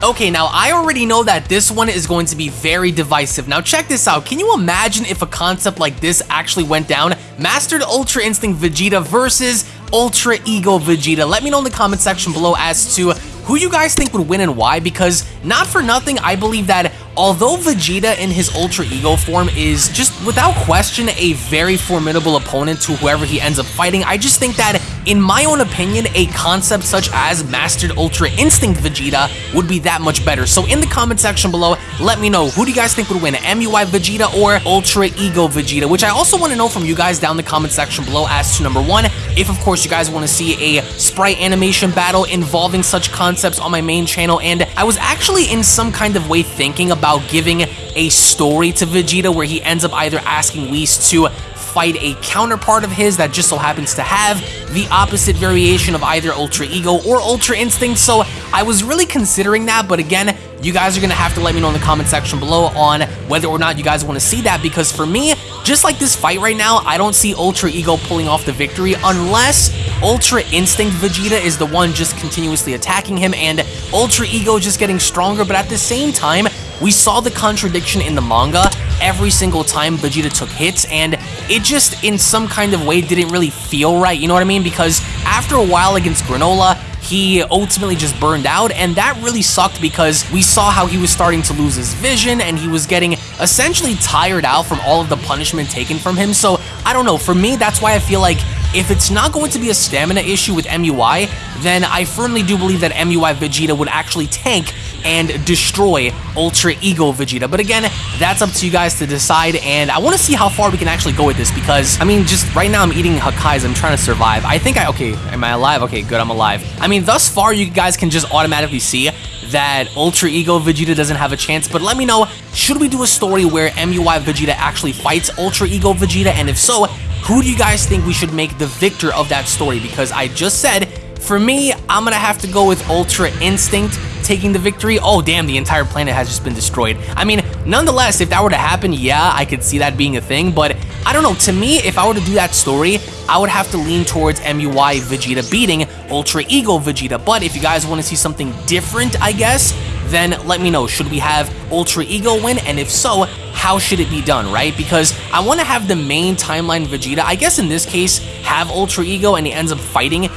Okay, now I already know that this one is going to be very divisive. Now check this out. Can you imagine if a concept like this actually went down? Mastered Ultra Instinct Vegeta versus Ultra Ego Vegeta. Let me know in the comment section below as to who you guys think would win and why because not for nothing I believe that although Vegeta in his Ultra Ego form is just without question a very formidable opponent to whoever he ends up fighting, I just think that in my own opinion, a concept such as Mastered Ultra Instinct Vegeta would be that much better. So in the comment section below, let me know who do you guys think would win, MUI Vegeta or Ultra Ego Vegeta, which I also want to know from you guys down in the comment section below as to number one, if of course you guys want to see a sprite animation battle involving such concepts on my main channel, and I was actually in some kind of way thinking about giving a story to Vegeta where he ends up either asking Whis to fight a counterpart of his that just so happens to have the opposite variation of either Ultra Ego or Ultra Instinct, so I was really considering that, but again, you guys are going to have to let me know in the comment section below on whether or not you guys want to see that, because for me, just like this fight right now, I don't see Ultra Ego pulling off the victory unless Ultra Instinct Vegeta is the one just continuously attacking him and Ultra Ego just getting stronger, but at the same time, we saw the contradiction in the manga every single time Vegeta took hits, and it just, in some kind of way, didn't really feel right, you know what I mean? Because after a while against Granola, he ultimately just burned out, and that really sucked because we saw how he was starting to lose his vision, and he was getting essentially tired out from all of the punishment taken from him, so I don't know, for me, that's why I feel like if it's not going to be a stamina issue with MUI, then I firmly do believe that MUI Vegeta would actually tank and destroy Ultra Ego Vegeta. But again, that's up to you guys to decide, and I want to see how far we can actually go with this, because, I mean, just right now I'm eating Hakais, I'm trying to survive. I think I, okay, am I alive? Okay, good, I'm alive. I mean, thus far, you guys can just automatically see that Ultra Ego Vegeta doesn't have a chance, but let me know, should we do a story where MUI Vegeta actually fights Ultra Ego Vegeta, and if so, who do you guys think we should make the victor of that story? Because I just said, for me, I'm gonna have to go with Ultra Instinct taking the victory. Oh, damn, the entire planet has just been destroyed. I mean, nonetheless, if that were to happen, yeah, I could see that being a thing, but I don't know. To me, if I were to do that story, I would have to lean towards MUI Vegeta beating Ultra Ego Vegeta, but if you guys want to see something different, I guess, then let me know. Should we have Ultra Ego win? And if so, how should it be done, right? Because I want to have the main timeline Vegeta, I guess in this case, have Ultra Ego and he ends up fighting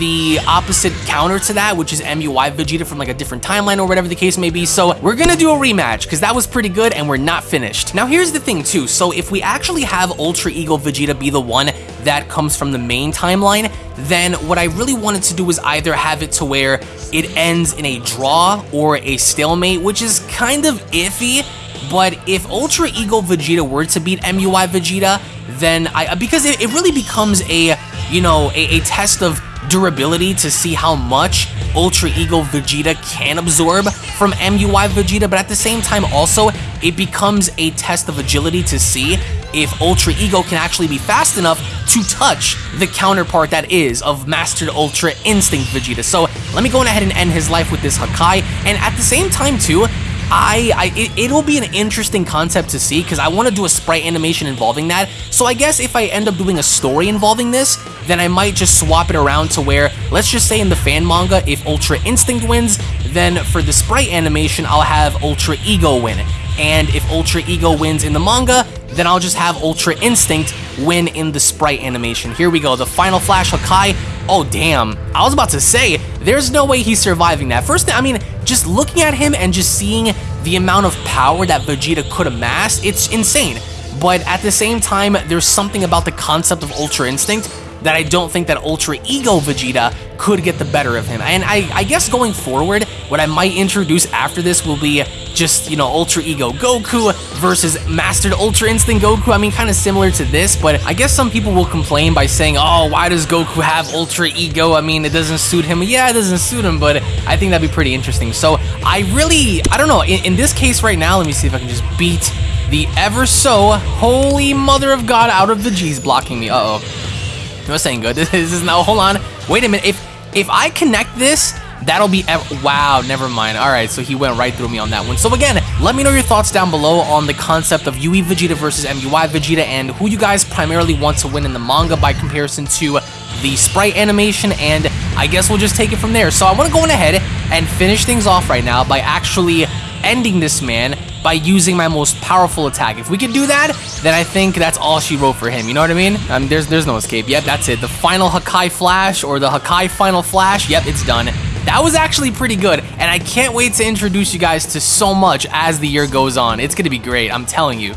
the opposite counter to that, which is MUI Vegeta from like a different timeline or whatever the case may be. So we're gonna do a rematch because that was pretty good and we're not finished. Now here's the thing too. So if we actually have Ultra Ego Vegeta be the one that comes from the main timeline, then what I really wanted to do was either have it to where it ends in a draw or a stalemate, which is kind of iffy, but if Ultra Ego Vegeta were to beat MUI Vegeta, then I, because it, it really becomes a, you know, a, a test of durability to see how much Ultra Ego Vegeta can absorb from MUI Vegeta, but at the same time also, it becomes a test of agility to see if Ultra Ego can actually be fast enough to touch the counterpart that is of Mastered Ultra Instinct Vegeta. So let me go ahead and end his life with this Hakai, and at the same time too, I, I it, it'll be an interesting concept to see because I want to do a sprite animation involving that. So I guess if I end up doing a story involving this, then I might just swap it around to where, let's just say in the fan manga, if Ultra Instinct wins, then for the sprite animation, I'll have Ultra Ego win. And if Ultra Ego wins in the manga, then I'll just have Ultra Instinct win in the sprite animation. Here we go, the final flash Hakai. Oh, damn. I was about to say, there's no way he's surviving that. First thing, I mean, just looking at him and just seeing the amount of power that Vegeta could amass, it's insane. But at the same time, there's something about the concept of Ultra Instinct that I don't think that Ultra Ego Vegeta could get the better of him. And I, I guess going forward, what I might introduce after this will be just, you know, Ultra Ego Goku versus Mastered Ultra Instinct Goku. I mean, kind of similar to this, but I guess some people will complain by saying, oh, why does Goku have Ultra Ego? I mean, it doesn't suit him. Yeah, it doesn't suit him, but I think that'd be pretty interesting. So I really, I don't know, in, in this case right now, let me see if I can just beat the ever so holy mother of God out of the G's blocking me. Uh-oh. No saying good. This is now, hold on. Wait a minute. If if I connect this, that'll be, wow, never mind. All right, so he went right through me on that one. So again, let me know your thoughts down below on the concept of UE Vegeta versus MUI Vegeta and who you guys primarily want to win in the manga by comparison to the sprite animation and I guess we'll just take it from there. So I want to go on ahead and finish things off right now by actually ending this man by using my most powerful attack. If we can do that, then I think that's all she wrote for him. You know what I mean? Um, there's there's no escape. Yep, that's it. The final Hakai Flash or the Hakai Final Flash. Yep, it's done. That was actually pretty good, and I can't wait to introduce you guys to so much as the year goes on. It's gonna be great, I'm telling you.